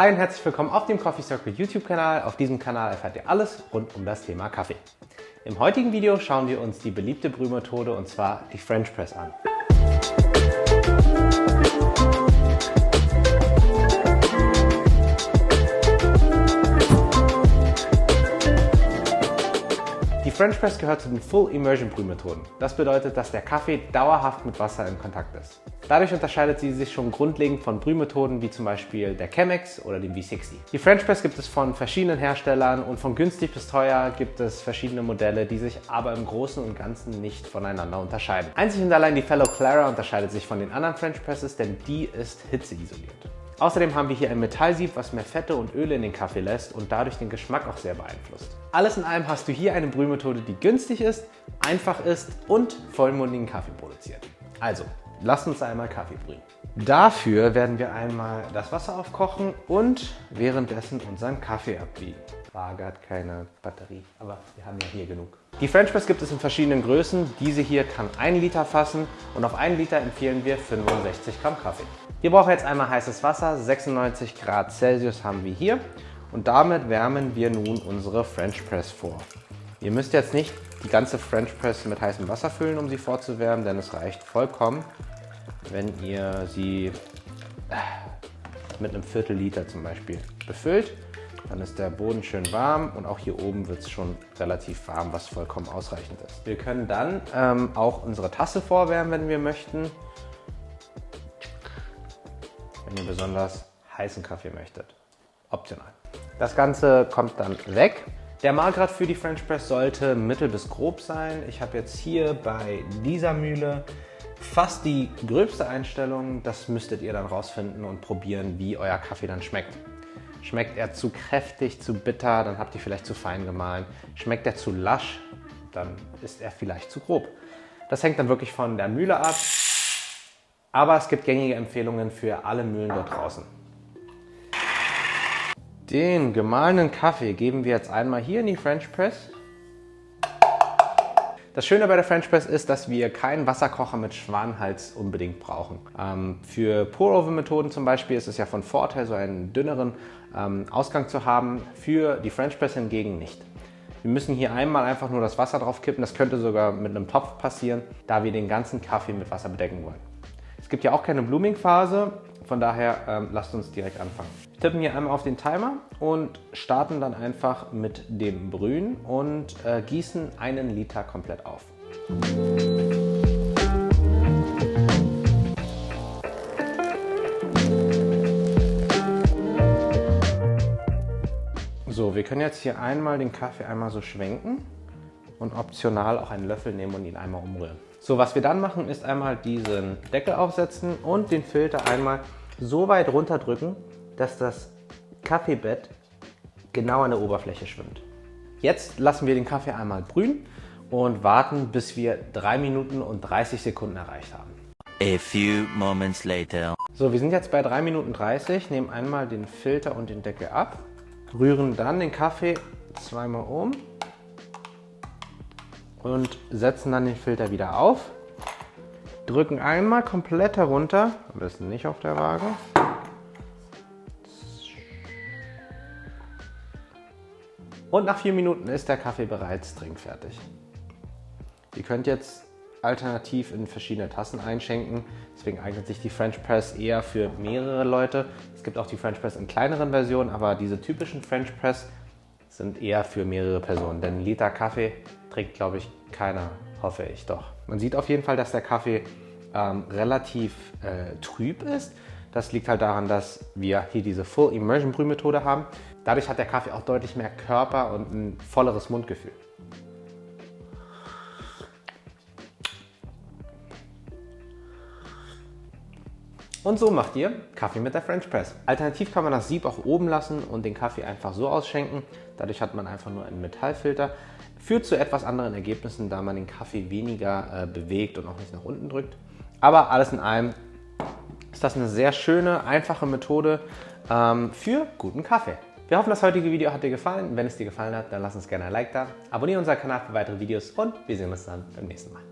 Hi und herzlich willkommen auf dem Coffee Circle YouTube Kanal. Auf diesem Kanal erfahrt ihr alles rund um das Thema Kaffee. Im heutigen Video schauen wir uns die beliebte Brühmethode und zwar die French Press an. French Press gehört zu den Full Immersion Brühmethoden. Das bedeutet, dass der Kaffee dauerhaft mit Wasser in Kontakt ist. Dadurch unterscheidet sie sich schon grundlegend von Brühmethoden wie zum Beispiel der Chemex oder dem V60. Die French Press gibt es von verschiedenen Herstellern und von günstig bis teuer gibt es verschiedene Modelle, die sich aber im Großen und Ganzen nicht voneinander unterscheiden. Einzig und allein die Fellow Clara unterscheidet sich von den anderen French Presses, denn die ist hitzeisoliert. Außerdem haben wir hier ein Metallsieb, was mehr Fette und Öle in den Kaffee lässt und dadurch den Geschmack auch sehr beeinflusst. Alles in allem hast du hier eine Brühmethode, die günstig ist, einfach ist und vollmundigen Kaffee produziert. Also, lass uns einmal Kaffee brühen. Dafür werden wir einmal das Wasser aufkochen und währenddessen unseren Kaffee abwiegen. Waage hat keine Batterie, aber wir haben ja hier genug. Die French Press gibt es in verschiedenen Größen. Diese hier kann 1 Liter fassen und auf 1 Liter empfehlen wir 65 Gramm Kaffee. Wir brauchen jetzt einmal heißes Wasser, 96 Grad Celsius haben wir hier und damit wärmen wir nun unsere French Press vor. Ihr müsst jetzt nicht die ganze French Press mit heißem Wasser füllen, um sie vorzuwärmen, denn es reicht vollkommen, wenn ihr sie mit einem Viertel Liter zum Beispiel befüllt. Dann ist der Boden schön warm und auch hier oben wird es schon relativ warm, was vollkommen ausreichend ist. Wir können dann ähm, auch unsere Tasse vorwärmen, wenn wir möchten. Wenn ihr besonders heißen Kaffee möchtet. Optional. Das Ganze kommt dann weg. Der Mahlgrad für die French Press sollte mittel bis grob sein. Ich habe jetzt hier bei dieser Mühle fast die gröbste Einstellung. Das müsstet ihr dann rausfinden und probieren, wie euer Kaffee dann schmeckt. Schmeckt er zu kräftig, zu bitter, dann habt ihr vielleicht zu fein gemahlen. Schmeckt er zu lasch, dann ist er vielleicht zu grob. Das hängt dann wirklich von der Mühle ab. Aber es gibt gängige Empfehlungen für alle Mühlen dort draußen. Den gemahlenen Kaffee geben wir jetzt einmal hier in die French Press. Das Schöne bei der French Press ist, dass wir keinen Wasserkocher mit Schwanhals unbedingt brauchen. Ähm, für Pour-Over-Methoden zum Beispiel ist es ja von Vorteil, so einen dünneren ähm, Ausgang zu haben. Für die French Press hingegen nicht. Wir müssen hier einmal einfach nur das Wasser drauf kippen. Das könnte sogar mit einem Topf passieren, da wir den ganzen Kaffee mit Wasser bedecken wollen. Es gibt ja auch keine Blooming-Phase, von daher ähm, lasst uns direkt anfangen. Wir tippen hier einmal auf den Timer und starten dann einfach mit dem Brühen und äh, gießen einen Liter komplett auf. So, wir können jetzt hier einmal den Kaffee einmal so schwenken und optional auch einen Löffel nehmen und ihn einmal umrühren. So, was wir dann machen, ist einmal diesen Deckel aufsetzen und den Filter einmal so weit runterdrücken, dass das Kaffeebett genau an der Oberfläche schwimmt. Jetzt lassen wir den Kaffee einmal brühen und warten, bis wir 3 Minuten und 30 Sekunden erreicht haben. A few moments later. So, wir sind jetzt bei 3 Minuten 30, nehmen einmal den Filter und den Deckel ab, rühren dann den Kaffee zweimal um und setzen dann den Filter wieder auf. Drücken einmal komplett herunter, am besten nicht auf der Waage. Und nach vier Minuten ist der Kaffee bereits trinkfertig. Ihr könnt jetzt alternativ in verschiedene Tassen einschenken. Deswegen eignet sich die French Press eher für mehrere Leute. Es gibt auch die French Press in kleineren Versionen, aber diese typischen French Press sind eher für mehrere Personen. Denn ein Liter Kaffee trinkt, glaube ich, keiner, hoffe ich doch. Man sieht auf jeden Fall, dass der Kaffee ähm, relativ äh, trüb ist. Das liegt halt daran, dass wir hier diese Full Immersion Brühmethode haben. Dadurch hat der Kaffee auch deutlich mehr Körper und ein volleres Mundgefühl. Und so macht ihr Kaffee mit der French Press. Alternativ kann man das Sieb auch oben lassen und den Kaffee einfach so ausschenken. Dadurch hat man einfach nur einen Metallfilter. Führt zu etwas anderen Ergebnissen, da man den Kaffee weniger äh, bewegt und auch nicht nach unten drückt. Aber alles in allem ist das eine sehr schöne, einfache Methode ähm, für guten Kaffee. Wir hoffen, das heutige Video hat dir gefallen. Wenn es dir gefallen hat, dann lass uns gerne ein Like da. Abonniere unseren Kanal für weitere Videos und wir sehen uns dann beim nächsten Mal.